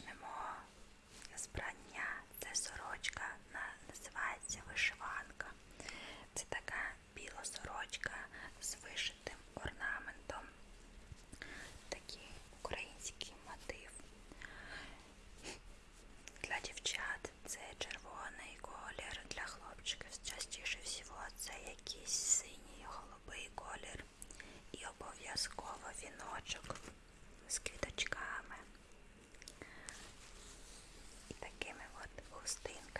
wieczne Kristin.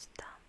Ось там.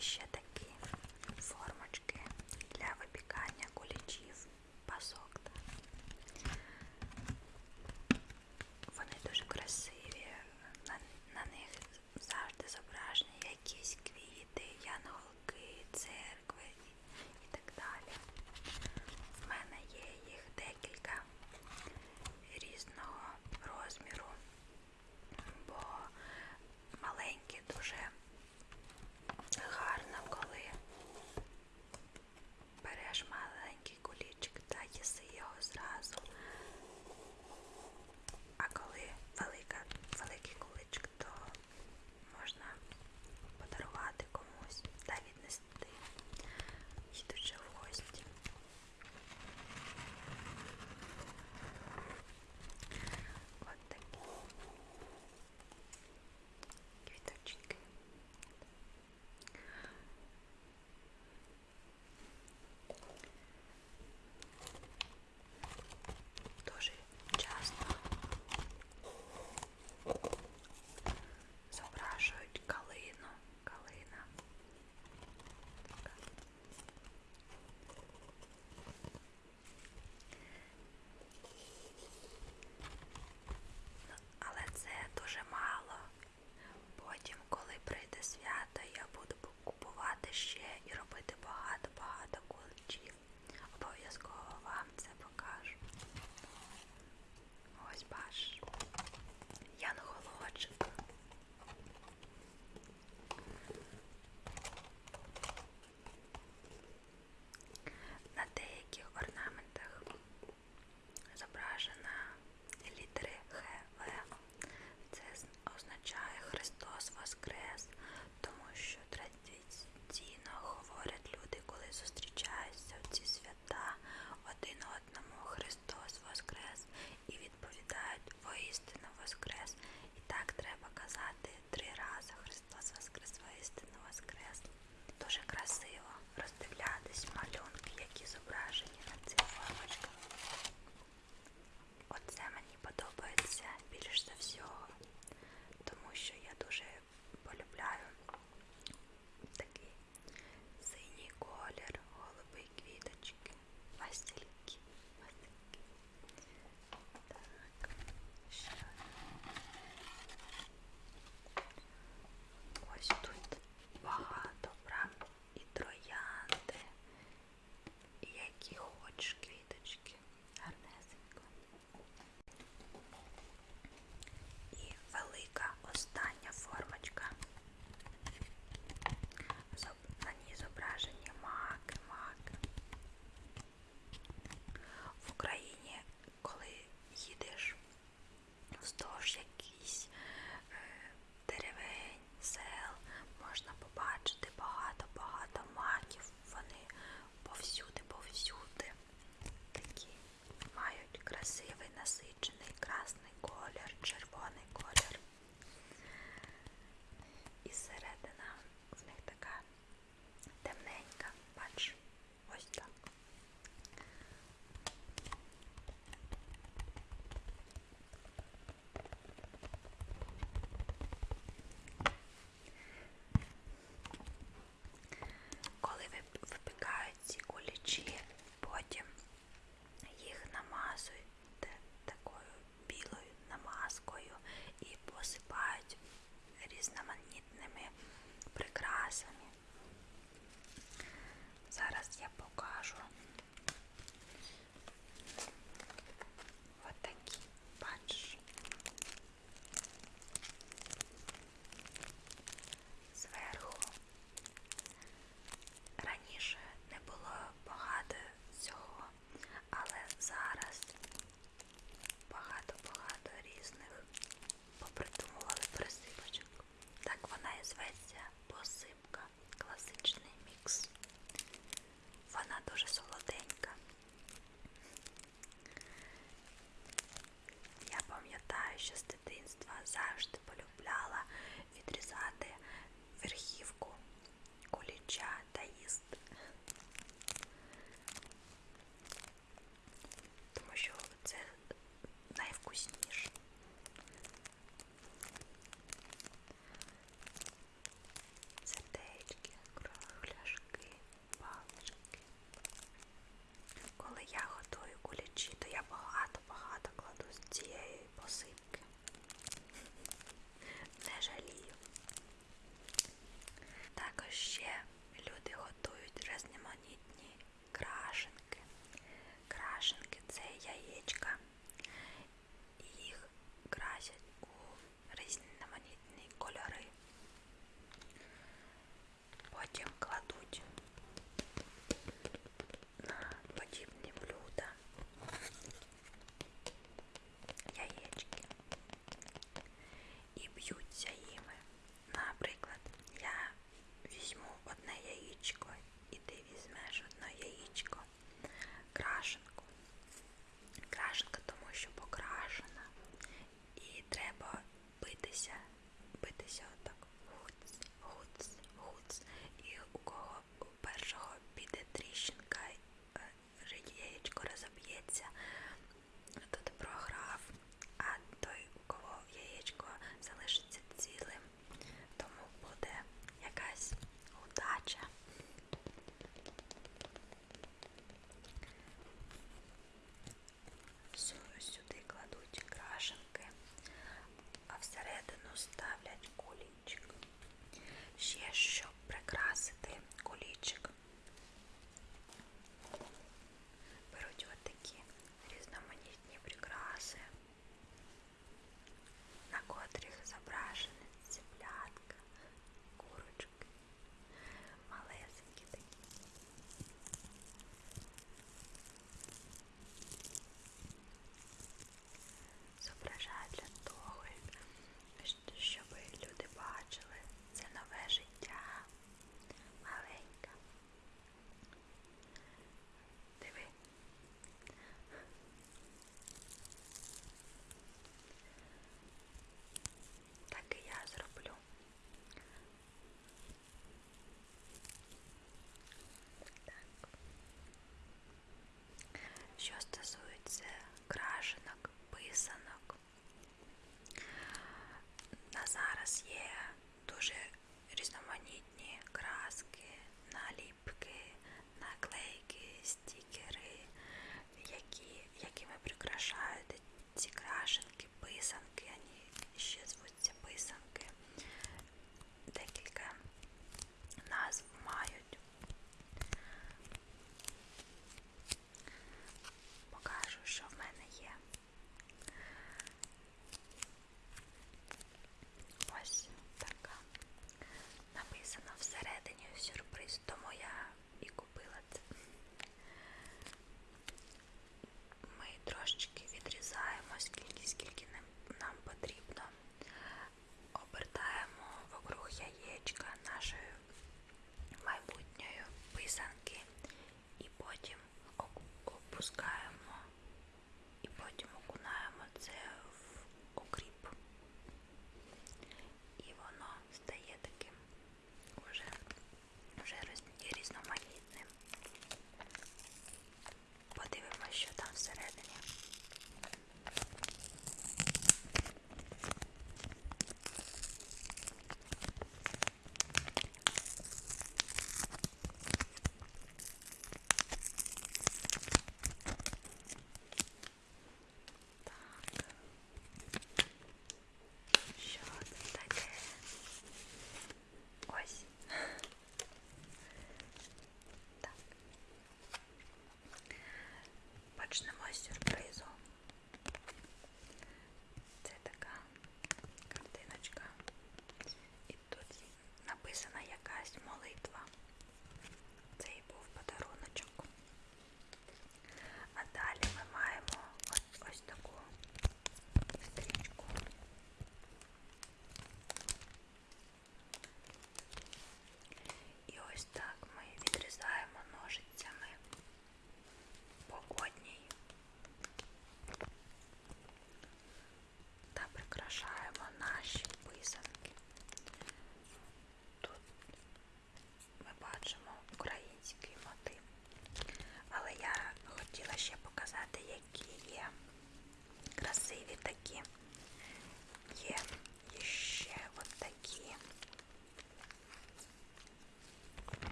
shit that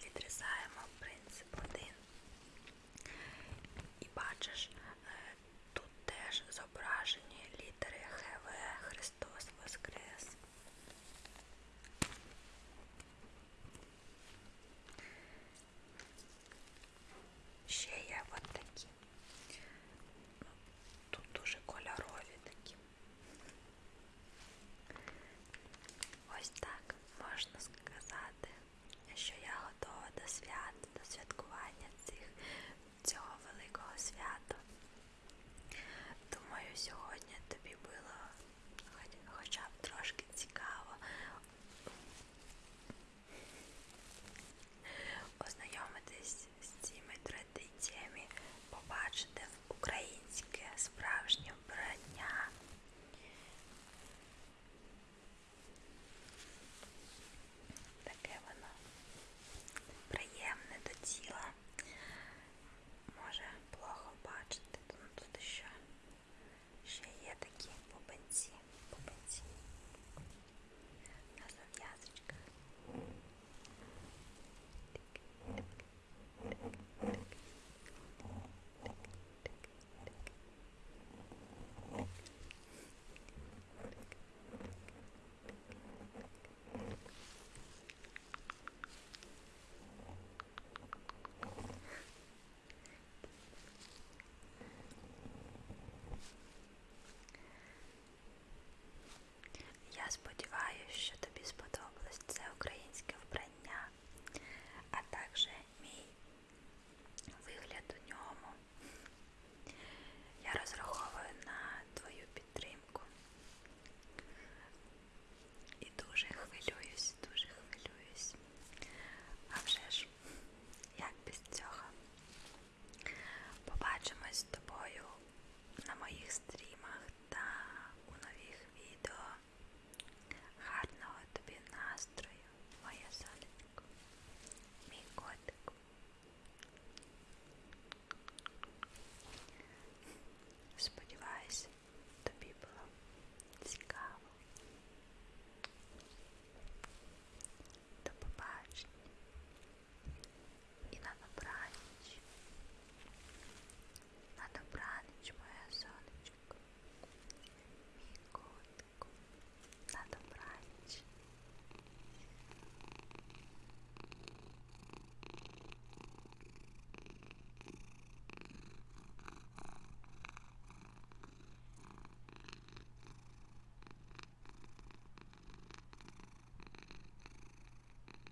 выдрезаем